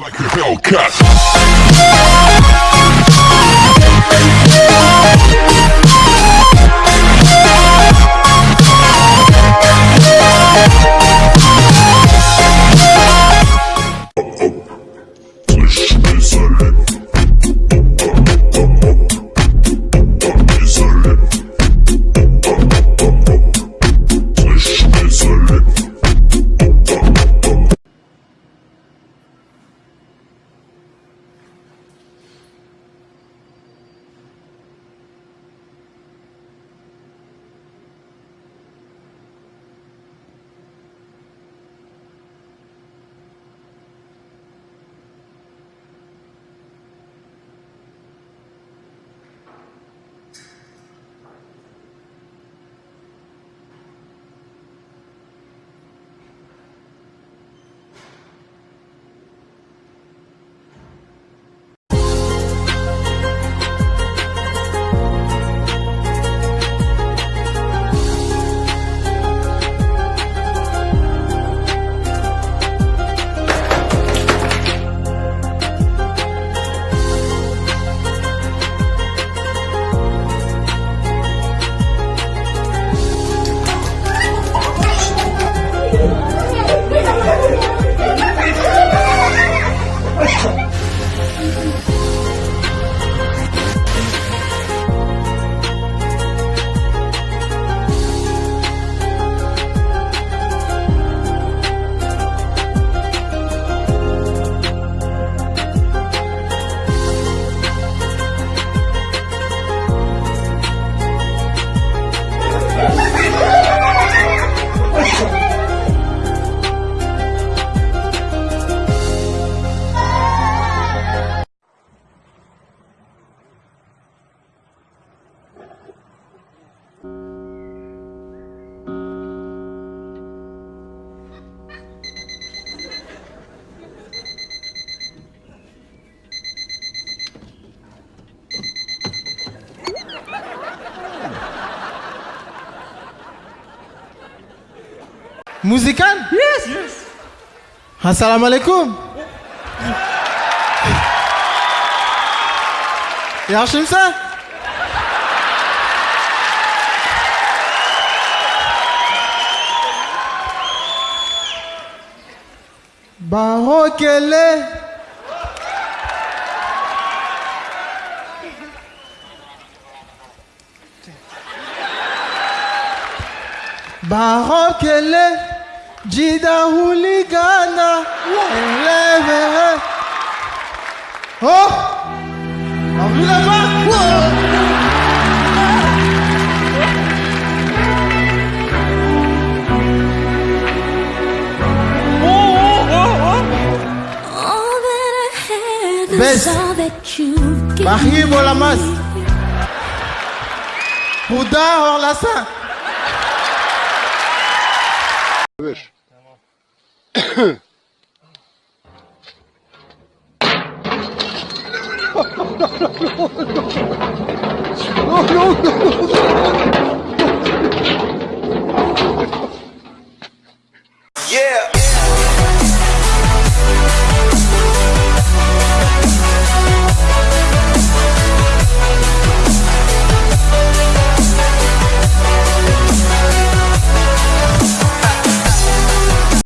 Like a Hellcat. Musikan? Yes. yes. Assalamualaikum. Yaxshimsan? Barokele. Barokele. Jida Huligana. Leve. Oh! En vue là-bas? All that I Öbür. Tamam. no, no, no, no, no.